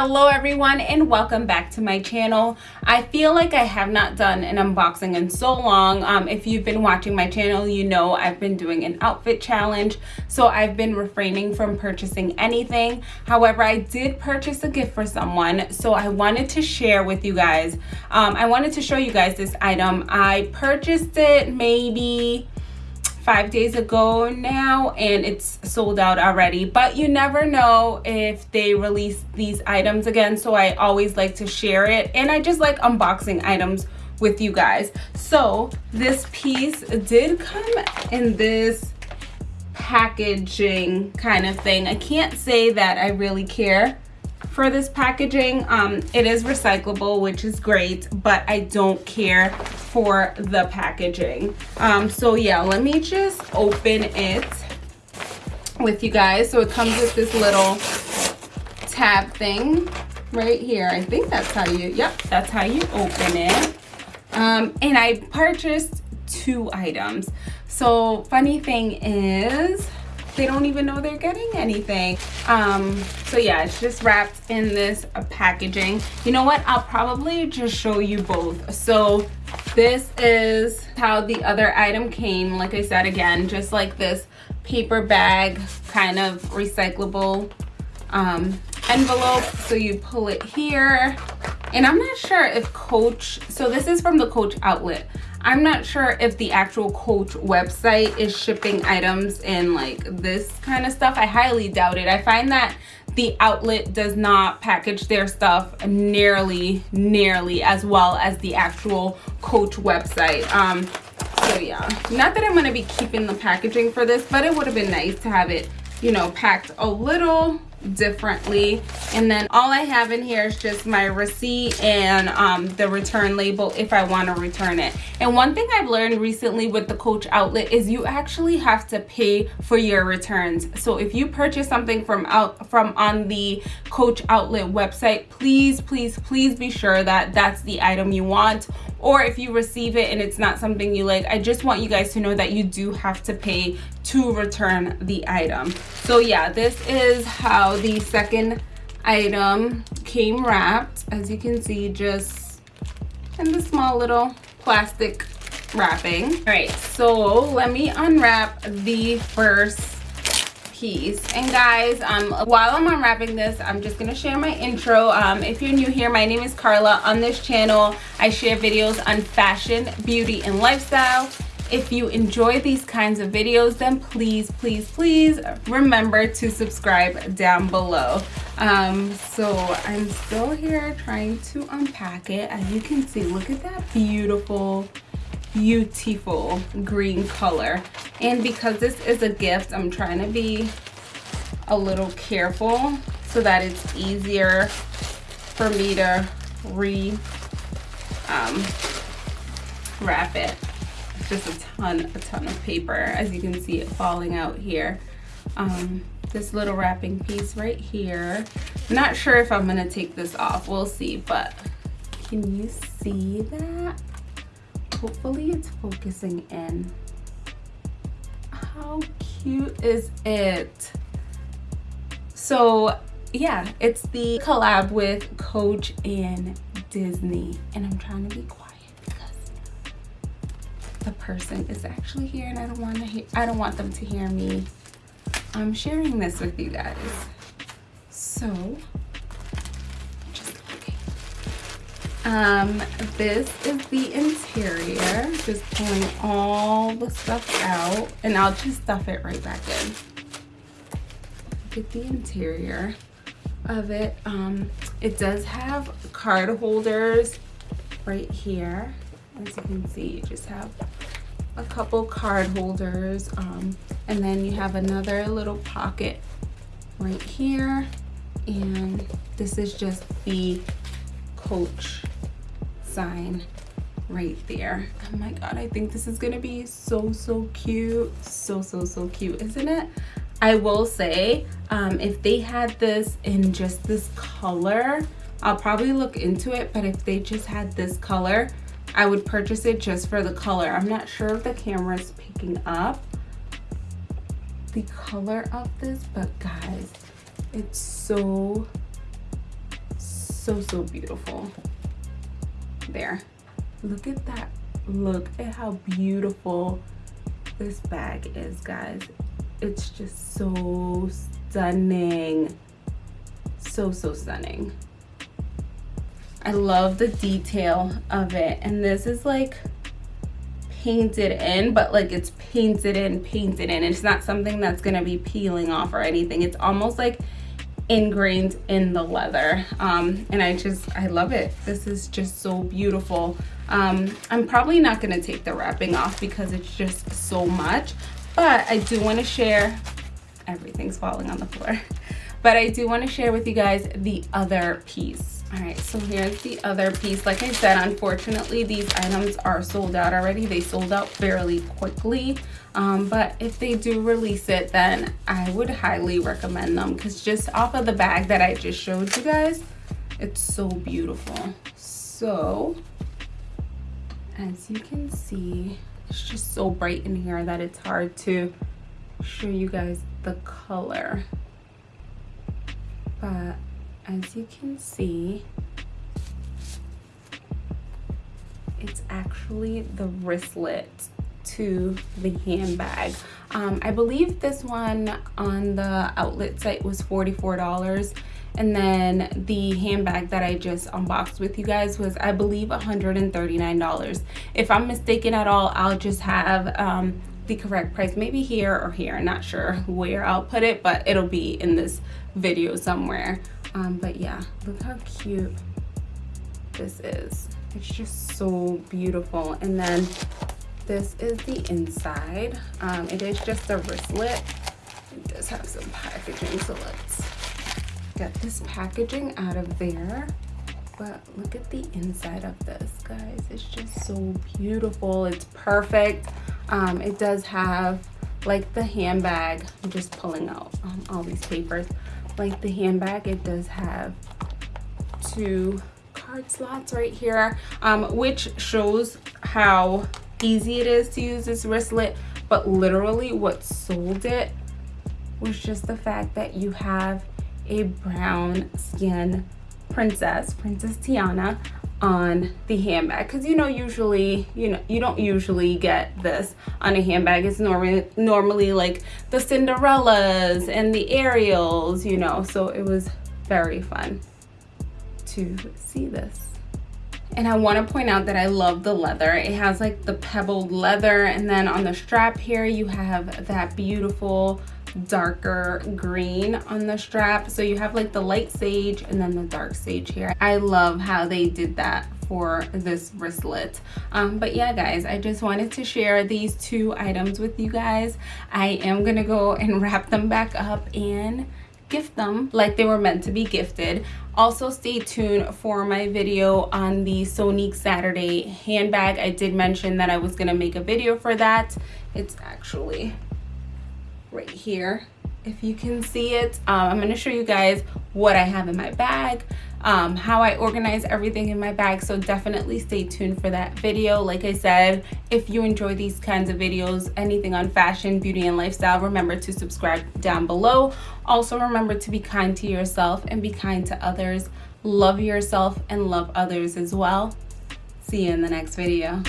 hello everyone and welcome back to my channel. I feel like i have not done an unboxing in so long. Um, if you've been watching my channel you know i've been doing an outfit challenge so i've been refraining from purchasing anything. However i did purchase a gift for someone so i wanted to share with you guys. Um, i wanted to show you guys this item. I purchased it maybe five days ago now and it's sold out already. But you never know if they release these items again so i always like to share it. And i just like unboxing items with you guys. So this piece did come in this packaging kind of thing. I can't say that i really care for this packaging. Um, it is recyclable which is great but i don't care for the packaging. Um, so yeah let me just open it with you guys. So it comes with this little tab thing right here. I think that's how you yep that's how you open it. Um, and i purchased two items. So funny thing is they don't even know they're getting anything. Um so yeah it's just wrapped in this uh, packaging. You know what? I'll probably just show you both. So this is how the other item came like i said again just like this paper bag kind of recyclable um envelope. So you pull it here. And i'm not sure if coach so this is from the coach outlet I'm not sure if the actual Coach website is shipping items in like this kind of stuff. I highly doubt it. I find that the outlet does not package their stuff nearly, nearly as well as the actual Coach website. Um, so yeah, not that I'm going to be keeping the packaging for this, but it would have been nice to have it, you know, packed a little differently. And then all i have in here is just my receipt and um, the return label if i want to return it. And one thing i've learned recently with the coach outlet is you actually have to pay for your returns. So if you purchase something from out from on the coach outlet website please please please be sure that that's the item you want. Or if you receive it and it's not something you like i just want you guys to know that you do have to pay to return the item. So yeah this is how the second item came wrapped as you can see just in the small little plastic wrapping. All right so let me unwrap the first piece. And guys um while i'm unwrapping this i'm just gonna share my intro. Um if you're new here my name is carla. On this channel i share videos on fashion beauty and lifestyle if you enjoy these kinds of videos then please please please remember to subscribe down below. Um so i'm still here trying to unpack it. As you can see look at that beautiful beautiful green color. And because this is a gift i'm trying to be a little careful so that it's easier for me to re um, wrap it just a ton a ton of paper as you can see it falling out here. Um, this little wrapping piece right here. Not sure if i'm gonna take this off we'll see but can you see that? Hopefully it's focusing in. How cute is it? So yeah it's the collab with coach and disney and i'm trying to be quiet the person is actually here and i don't want to hear i don't want them to hear me. I'm sharing this with you guys. So um this is the interior. Just pulling all the stuff out and i'll just stuff it right back in. Get the interior of it. Um it does have card holders right here. As you can see you just have a couple card holders um and then you have another little pocket right here and this is just the coach sign right there. Oh my god i think this is gonna be so so cute. So so so cute isn't it? I will say um, if they had this in just this color i'll probably look into it but if they just had this color i would purchase it just for the color. I'm not sure if the camera is picking up the color of this but guys it's so so so beautiful. There. Look at that. Look at how beautiful this bag is guys. It's just so stunning. So so stunning I love the detail of it. And this is like painted in but like it's painted in painted in. It's not something that's gonna be peeling off or anything. It's almost like ingrained in the leather. Um, and I just I love it. This is just so beautiful. Um, I'm probably not going to take the wrapping off because it's just so much but I do want to share everything's falling on the floor but I do want to share with you guys the other piece all right so here's the other piece. Like i said unfortunately these items are sold out already. They sold out fairly quickly. Um, but if they do release it then i would highly recommend them. Because just off of the bag that i just showed you guys it's so beautiful. So as you can see it's just so bright in here that it's hard to show you guys the color. But as you can see, it's actually the wristlet to the handbag. Um, I believe this one on the outlet site was $44 and then the handbag that I just unboxed with you guys was I believe $139. If I'm mistaken at all, I'll just have um, the correct price maybe here or here. not sure where I'll put it, but it'll be in this video somewhere um but yeah look how cute this is. It's just so beautiful. And then this is the inside. Um it is just a wristlet. It does have some packaging so let's get this packaging out of there. But look at the inside of this guys. It's just so beautiful. It's perfect. Um it does have like the handbag. I'm just pulling out um, all these papers like the handbag. It does have two card slots right here um, which shows how easy it is to use this wristlet. But literally what sold it was just the fact that you have a brown skin princess princess tiana on the handbag because you know usually you know you don't usually get this on a handbag it's normally normally like the cinderellas and the ariels you know so it was very fun to see this and I want to point out that I love the leather. It has like the pebbled leather and then on the strap here you have that beautiful darker green on the strap. So you have like the light sage and then the dark sage here. I love how they did that for this wristlet. Um, but yeah guys i just wanted to share these two items with you guys. I am gonna go and wrap them back up and gift them like they were meant to be gifted. Also stay tuned for my video on the sonique saturday handbag. I did mention that i was to make a video for that. It's actually right here if you can see it. Um, i'm going to show you guys what i have in my bag um, how i organize everything in my bag so definitely stay tuned for that video. Like i said if you enjoy these kinds of videos anything on fashion beauty and lifestyle remember to subscribe down below. Also remember to be kind to yourself and be kind to others. Love yourself and love others as well. See you in the next video